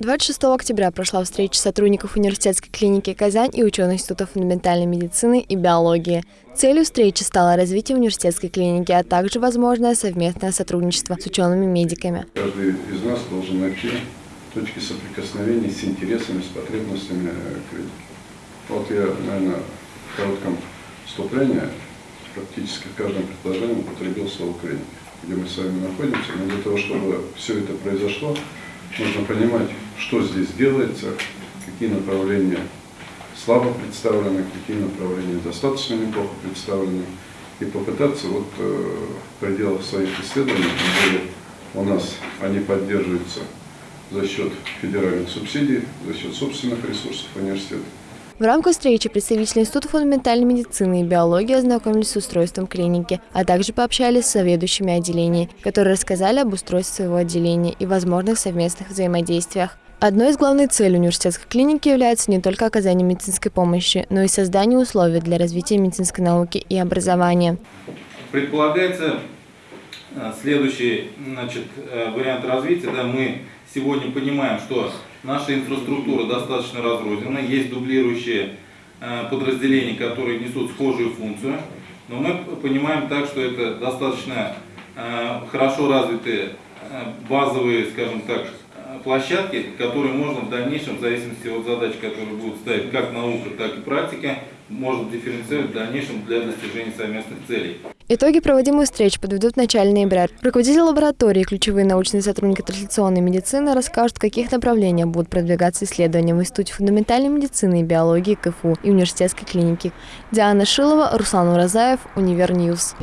26 октября прошла встреча сотрудников университетской клиники «Казань» и ученых Института фундаментальной медицины и биологии. Целью встречи стало развитие университетской клиники, а также возможное совместное сотрудничество с учеными-медиками. Каждый из нас должен найти точки соприкосновения с интересами, с потребностями клиники. Вот я, наверное, в коротком вступлении практически в каждом предложении употребил слово «клиника», где мы с вами находимся. Но для того, чтобы все это произошло, нужно понимать, что здесь делается, какие направления слабо представлены, какие направления достаточно неплохо представлены, и попытаться вот э, в пределах своих исследований, где у нас они поддерживаются за счет федеральных субсидий, за счет собственных ресурсов университета, в рамках встречи представители Института фундаментальной медицины и биологии ознакомились с устройством клиники, а также пообщались с заведующими отделений, которые рассказали об устройстве своего отделения и возможных совместных взаимодействиях. Одной из главных целей университетской клиники является не только оказание медицинской помощи, но и создание условий для развития медицинской науки и образования. Предполагается э, следующий значит, э, вариант развития. Да, мы сегодня понимаем, что наша инфраструктура достаточно разрознена, есть дублирующие э, подразделения, которые несут схожую функцию, но мы понимаем так, что это достаточно хорошо развитые базовые, скажем так, площадки, которые можно в дальнейшем, в зависимости от задач, которые будут ставить как наука, так и практика, можно дифференцировать в дальнейшем для достижения совместных целей. Итоги проводимых встреч подведут в начале ноября. Руководитель лаборатории и ключевые научные сотрудники трансляционной медицины расскажут, в каких направлениях будут продвигаться исследования в Институте фундаментальной медицины и биологии КФУ и университетской клиники. Диана Шилова, Руслан Уразаев, Univer News.